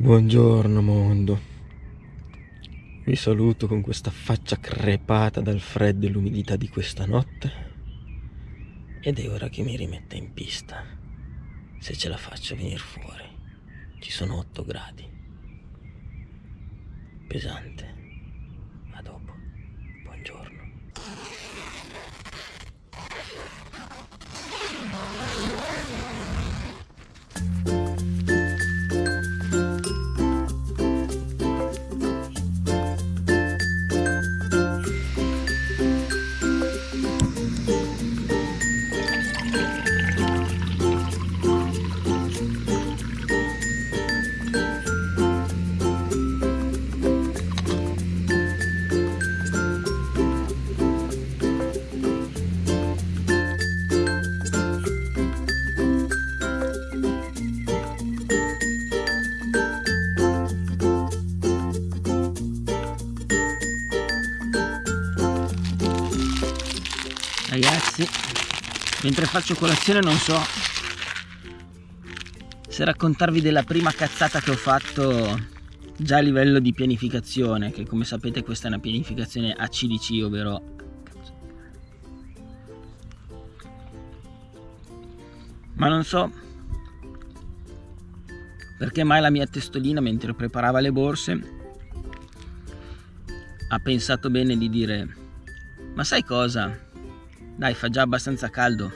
Buongiorno mondo. Vi saluto con questa faccia crepata dal freddo e l'umidità di questa notte. Ed è ora che mi rimetta in pista. Se ce la faccio venire fuori. Ci sono 8 gradi. Pesante. Mentre faccio colazione non so se raccontarvi della prima cazzata che ho fatto già a livello di pianificazione, che come sapete questa è una pianificazione a CDC, ovvero ma non so perché mai la mia testolina mentre preparava le borse ha pensato bene di dire ma sai cosa? Dai, fa già abbastanza caldo.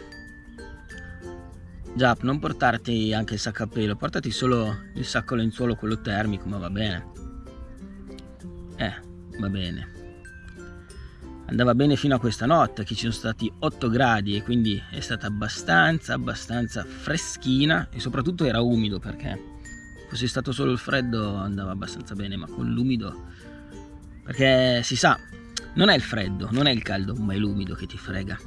Già, non portarti anche il sacco a pelo, portati solo il sacco lenzuolo, quello termico, ma va bene. Eh, va bene. Andava bene fino a questa notte, che ci sono stati 8 gradi e quindi è stata abbastanza, abbastanza freschina e soprattutto era umido perché fosse stato solo il freddo andava abbastanza bene, ma con l'umido... Perché si sa, non è il freddo, non è il caldo, ma è l'umido che ti frega.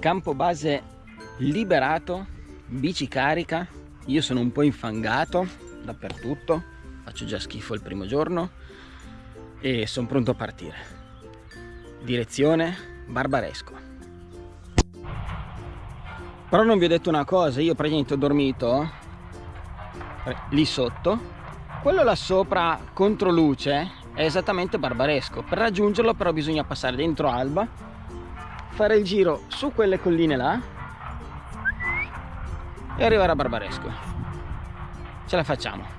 Campo base liberato, bici carica, io sono un po' infangato dappertutto, faccio già schifo il primo giorno e sono pronto a partire. Direzione Barbaresco. Però non vi ho detto una cosa, io praticamente ho dormito lì sotto. Quello là sopra contro luce è esattamente barbaresco. Per raggiungerlo però bisogna passare dentro Alba fare il giro su quelle colline là e arrivare a barbaresco. Ce la facciamo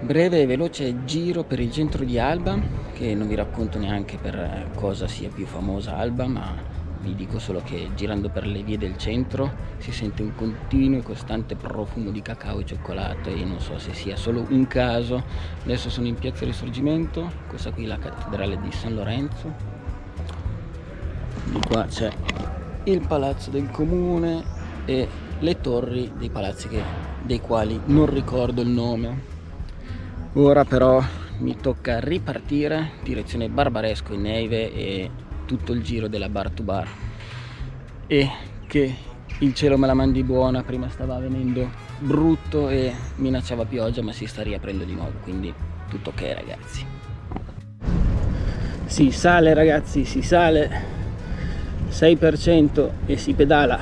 Breve e veloce giro per il centro di Alba, che non vi racconto neanche per cosa sia più famosa Alba, ma vi dico solo che girando per le vie del centro si sente un continuo e costante profumo di cacao e cioccolato e non so se sia solo un caso. Adesso sono in Piazza Risorgimento, questa qui è la cattedrale di San Lorenzo. Di qua c'è il palazzo del comune e le torri dei palazzi che, dei quali non ricordo il nome ora però mi tocca ripartire direzione Barbaresco in neve e tutto il giro della bar to bar. E che il cielo me la mandi buona prima stava venendo brutto e minacciava pioggia ma si sta riaprendo di nuovo quindi tutto ok ragazzi. Si sale ragazzi si sale. 6% e si pedala.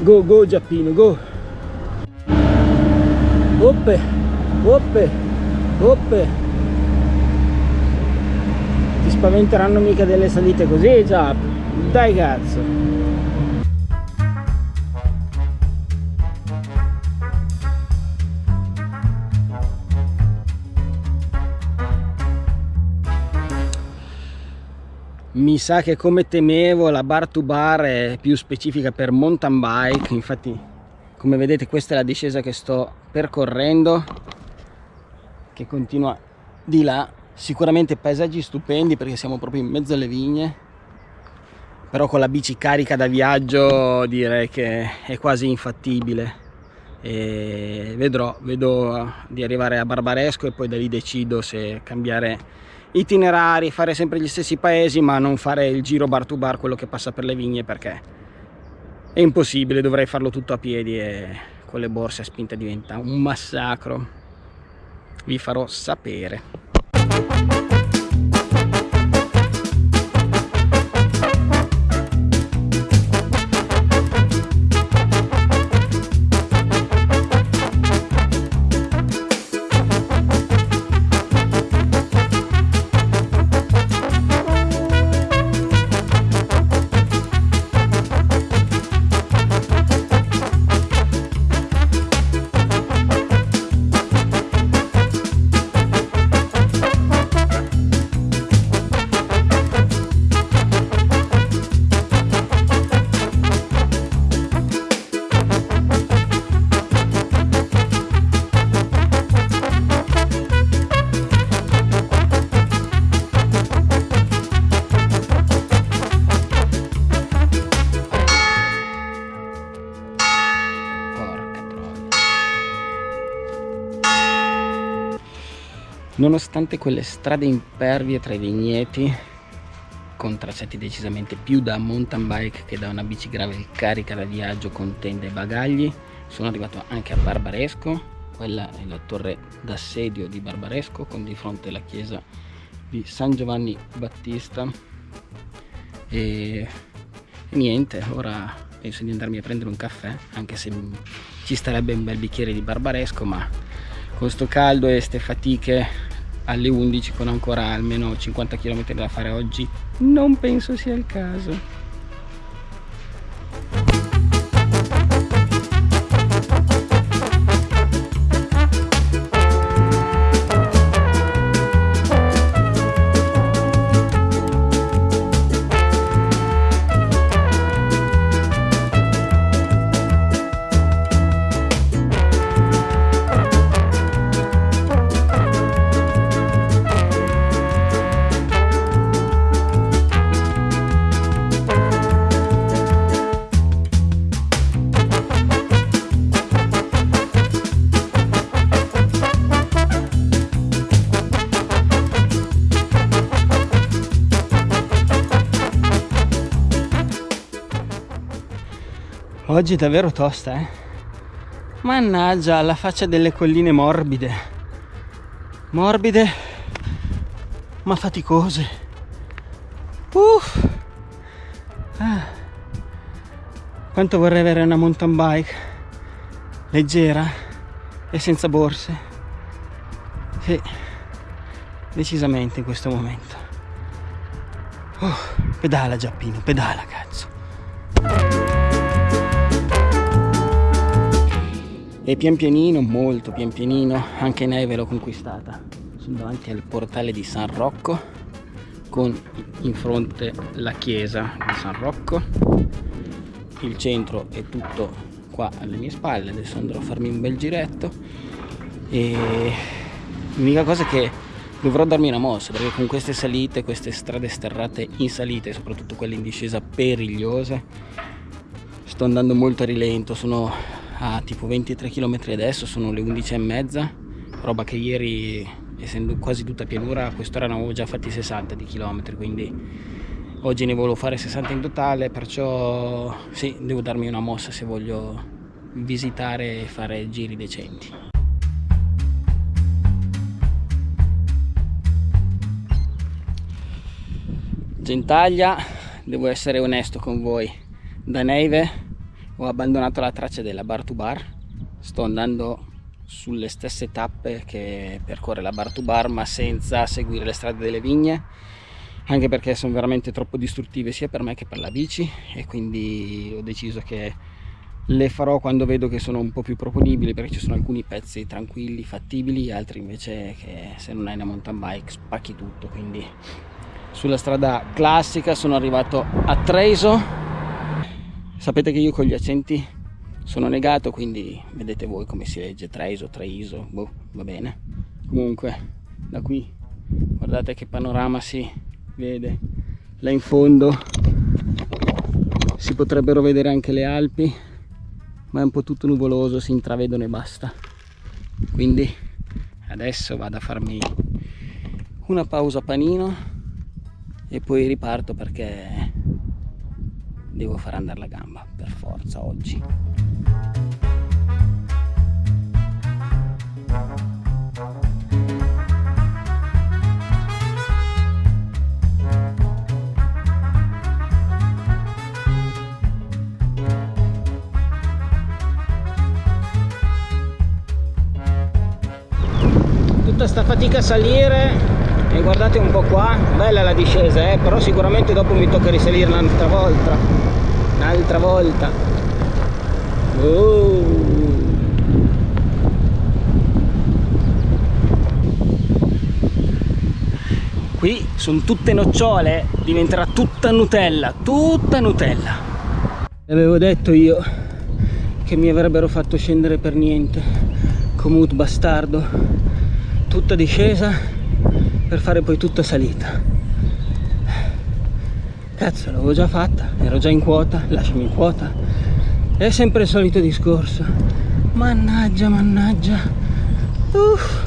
Go, go Giappino, go. Oppe, oppe, oppe. Ti spaventeranno mica delle salite così, già. Dai cazzo. mi sa che come temevo la bar to bar è più specifica per mountain bike infatti come vedete questa è la discesa che sto percorrendo che continua di là. Sicuramente paesaggi stupendi perché siamo proprio in mezzo alle vigne. Però con la bici carica da viaggio direi che è quasi infattibile. E vedrò vedo di arrivare a Barbaresco e poi da lì decido se cambiare itinerari, fare sempre gli stessi paesi ma non fare il giro bar to bar, quello che passa per le vigne perché è impossibile, dovrei farlo tutto a piedi e con le borse a spinta diventa un massacro. Vi farò sapere. Nonostante quelle strade impervie tra i vigneti, con tracciati decisamente più da mountain bike che da una bici gravel carica da viaggio con tende e bagagli, sono arrivato anche a Barbaresco, quella è la torre d'assedio di Barbaresco con di fronte la chiesa di San Giovanni Battista. E, e niente, ora penso di andarmi a prendere un caffè anche se ci starebbe un bel bicchiere di Barbaresco ma con sto caldo e ste fatiche alle 11 con ancora almeno 50 km da fare oggi? Non penso sia il caso Oggi è davvero tosta, eh? Mannaggia, la faccia delle colline morbide. Morbide, ma faticose. Uff. Ah. Quanto vorrei avere una mountain bike leggera e senza borse. Sì, decisamente in questo momento. Uh, pedala Giappino, pedala cazzo. E pian pianino, molto pian pianino, anche neve l'ho conquistata. Sono davanti al portale di San Rocco con in fronte la chiesa di San Rocco. Il centro è tutto qua alle mie spalle, adesso andrò a farmi un bel giretto e l'unica cosa è che dovrò darmi una mossa perché con queste salite, queste strade sterrate in salita e soprattutto quelle in discesa perigliose sto andando molto a rilento, sono a tipo 23 km adesso, sono le 11 e mezza, roba che ieri essendo quasi tutta pianura a quest'ora ne avevo già fatti 60 di chilometri, quindi oggi ne volevo fare 60 in totale, perciò sì, devo darmi una mossa se voglio visitare e fare giri decenti. Gentaglia, devo essere onesto con voi, da neve ho abbandonato la traccia della bar to bar. Sto andando sulle stesse tappe che percorre la bar to bar ma senza seguire le strade delle vigne anche perché sono veramente troppo distruttive sia per me che per la bici e quindi ho deciso che le farò quando vedo che sono un po' più proponibili perché ci sono alcuni pezzi tranquilli, fattibili altri invece che se non hai una mountain bike spacchi tutto. Quindi sulla strada classica sono arrivato a Treso sapete che io con gli accenti sono negato quindi vedete voi come si legge Treso, Treiso, boh, va bene. Comunque da qui guardate che panorama si vede. Là in fondo si potrebbero vedere anche le Alpi ma è un po' tutto nuvoloso si intravedono e basta. Quindi adesso vado a farmi una pausa panino e poi riparto perché devo far andare la gamba per forza oggi. Tutta sta fatica a salire e guardate un po' qua bella la discesa eh? però sicuramente dopo mi tocca risalire un'altra volta un'altra volta oh. qui sono tutte nocciole diventerà tutta Nutella tutta Nutella avevo detto io che mi avrebbero fatto scendere per niente comut bastardo tutta discesa per fare poi tutta salita. Cazzo l'avevo già fatta ero già in quota lasciami in quota. È sempre il solito discorso. Mannaggia mannaggia. Uff.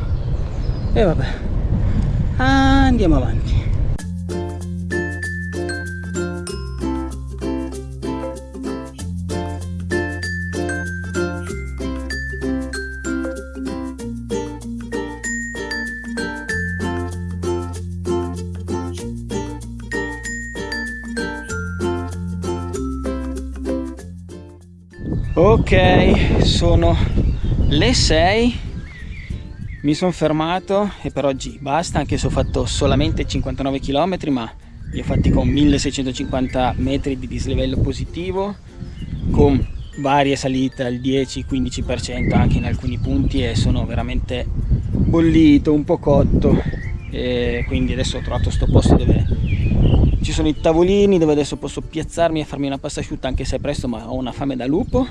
e vabbè. Andiamo avanti ok sono le 6 mi sono fermato e per oggi basta anche se ho fatto solamente 59 km ma li ho fatti con 1650 metri di dislivello positivo con varie salite al 10-15% anche in alcuni punti e sono veramente bollito, un po' cotto. E quindi adesso ho trovato questo posto dove ci sono i tavolini dove adesso posso piazzarmi e farmi una pasta asciutta anche se è presto ma ho una fame da lupo.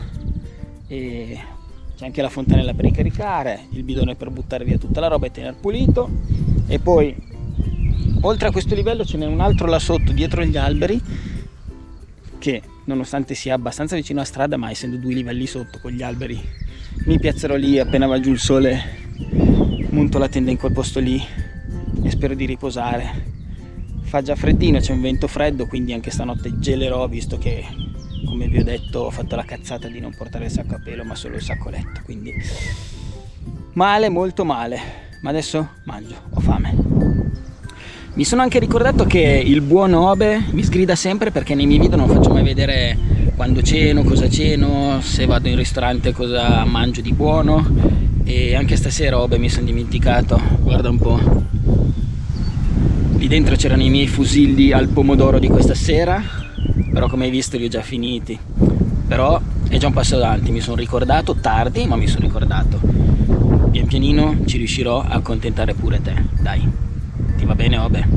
E c'è anche la fontanella per ricaricare il bidone per buttare via tutta la roba e tenere pulito. E poi oltre a questo livello ce n'è un altro là sotto dietro gli alberi che nonostante sia abbastanza vicino a strada ma essendo due livelli sotto con gli alberi mi piazzerò lì appena va giù il sole monto la tenda in quel posto lì e spero di riposare fa già freddino c'è un vento freddo quindi anche stanotte gelerò visto che come vi ho detto ho fatto la cazzata di non portare il sacco a pelo ma solo il sacco letto quindi male molto male. Ma adesso mangio ho fame. Mi sono anche ricordato che il buon Obe mi sgrida sempre perché nei miei video non faccio mai vedere quando ceno, cosa ceno, se vado in ristorante cosa mangio di buono. E anche stasera Obe mi sono dimenticato, guarda un po' lì dentro c'erano i miei fusilli al pomodoro di questa sera però come hai visto li ho già finiti. Però è già un passo avanti mi sono ricordato tardi ma mi sono ricordato. Pian pianino ci riuscirò a accontentare pure te. Dai ti va bene Obe?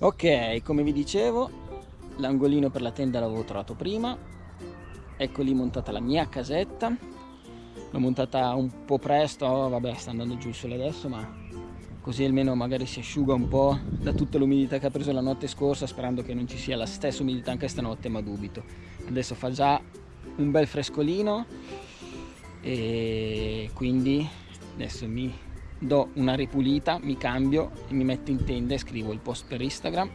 ok come vi dicevo l'angolino per la tenda l'avevo trovato prima. Ecco lì montata la mia casetta. L'ho montata un po' presto vabbè sta andando giù il sole adesso ma così almeno magari si asciuga un po' da tutta l'umidità che ha preso la notte scorsa sperando che non ci sia la stessa umidità anche stanotte ma dubito. Adesso fa già un bel frescolino e quindi adesso mi do una ripulita mi cambio e mi metto in tenda e scrivo il post per Instagram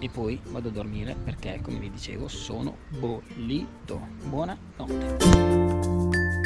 e poi vado a dormire perché come vi dicevo sono bollito. Buonanotte